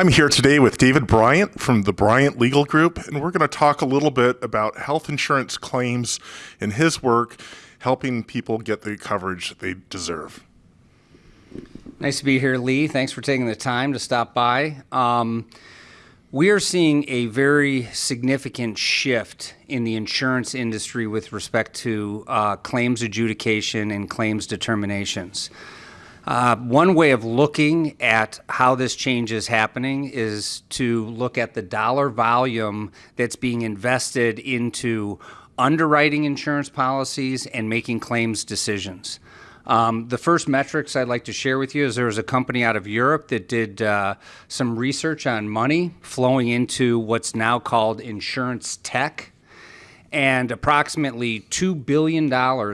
I'm here today with David Bryant from the Bryant Legal Group, and we're going to talk a little bit about health insurance claims and his work helping people get the coverage they deserve. Nice to be here, Lee. Thanks for taking the time to stop by. Um, we are seeing a very significant shift in the insurance industry with respect to uh, claims adjudication and claims determinations. Uh, one way of looking at how this change is happening is to look at the dollar volume that's being invested into underwriting insurance policies and making claims decisions. Um, the first metrics I'd like to share with you is there was a company out of Europe that did uh, some research on money flowing into what's now called insurance tech. And approximately $2 billion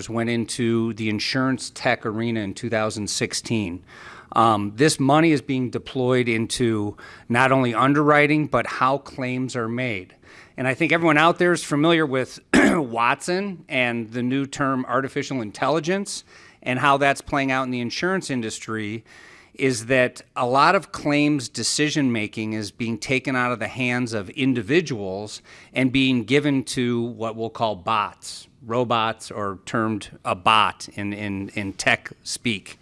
went into the insurance tech arena in 2016. Um, this money is being deployed into not only underwriting, but how claims are made. And I think everyone out there is familiar with Watson and the new term artificial intelligence and how that's playing out in the insurance industry is that a lot of claims decision making is being taken out of the hands of individuals and being given to what we'll call bots, robots, or termed a bot in, in, in tech speak.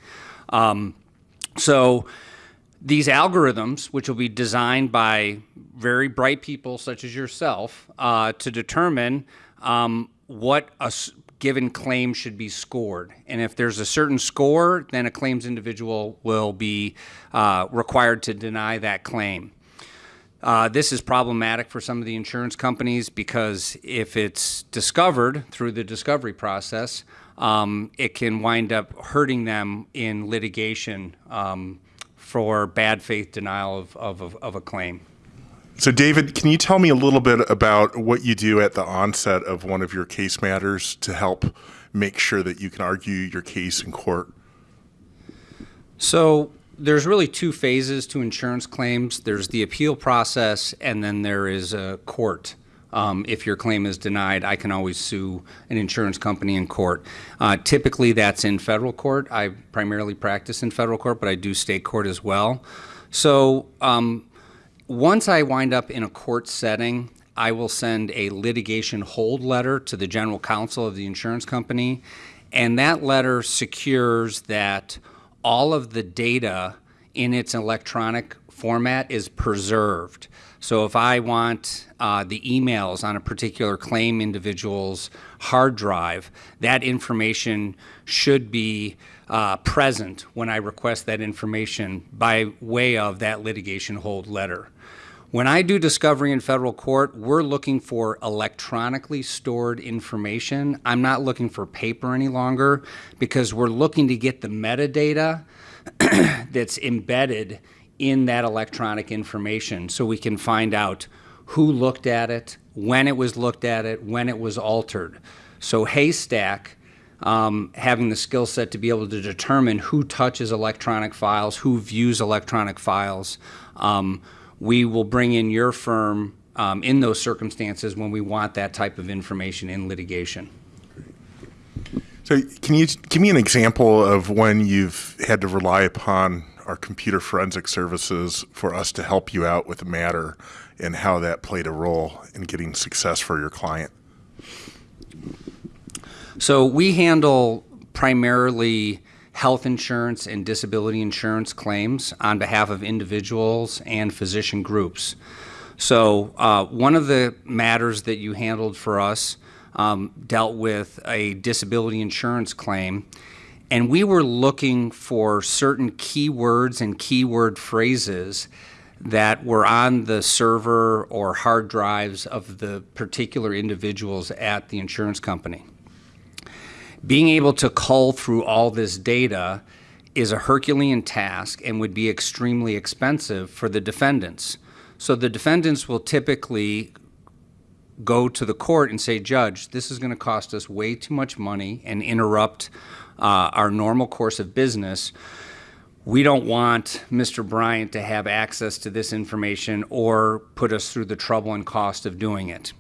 Um, so these algorithms, which will be designed by very bright people such as yourself uh, to determine um, what a given claim should be scored. And if there's a certain score, then a claims individual will be uh, required to deny that claim. Uh, this is problematic for some of the insurance companies because if it's discovered through the discovery process, um, it can wind up hurting them in litigation um, for bad faith denial of, of, of a claim. So, David, can you tell me a little bit about what you do at the onset of one of your case matters to help make sure that you can argue your case in court? So, there's really two phases to insurance claims there's the appeal process, and then there is a court. Um, if your claim is denied, I can always sue an insurance company in court. Uh, typically, that's in federal court. I primarily practice in federal court, but I do state court as well. So, um, once I wind up in a court setting, I will send a litigation hold letter to the general counsel of the insurance company, and that letter secures that all of the data in its electronic format is preserved. So if I want uh, the emails on a particular claim individual's hard drive, that information should be uh, present when I request that information by way of that litigation hold letter. When I do discovery in federal court, we're looking for electronically stored information. I'm not looking for paper any longer because we're looking to get the metadata that's embedded in that electronic information so we can find out who looked at it, when it was looked at it, when it was altered. So Haystack um, having the skill set to be able to determine who touches electronic files, who views electronic files. Um, we will bring in your firm um, in those circumstances when we want that type of information in litigation. So, can you give me an example of when you've had to rely upon our computer forensic services for us to help you out with a matter and how that played a role in getting success for your client? So we handle primarily health insurance and disability insurance claims on behalf of individuals and physician groups. So uh, one of the matters that you handled for us um, dealt with a disability insurance claim, and we were looking for certain keywords and keyword phrases that were on the server or hard drives of the particular individuals at the insurance company being able to cull through all this data is a Herculean task and would be extremely expensive for the defendants. So the defendants will typically go to the court and say, Judge, this is going to cost us way too much money and interrupt uh, our normal course of business. We don't want Mr. Bryant to have access to this information or put us through the trouble and cost of doing it.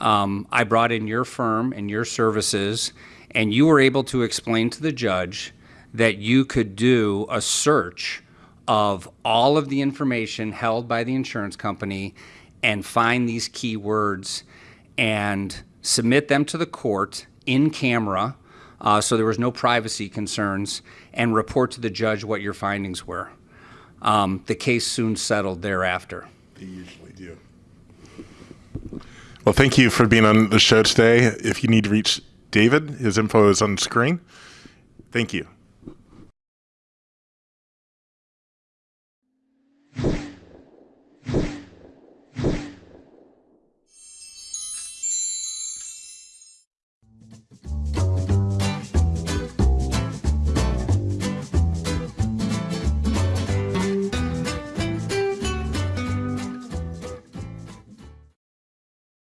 Um, I brought in your firm and your services and you were able to explain to the judge that you could do a search of all of the information held by the insurance company and find these key words and submit them to the court in camera uh, so there was no privacy concerns and report to the judge what your findings were. Um, the case soon settled thereafter. They usually do. Well, thank you for being on the show today. If you need to reach David, his info is on screen. Thank you.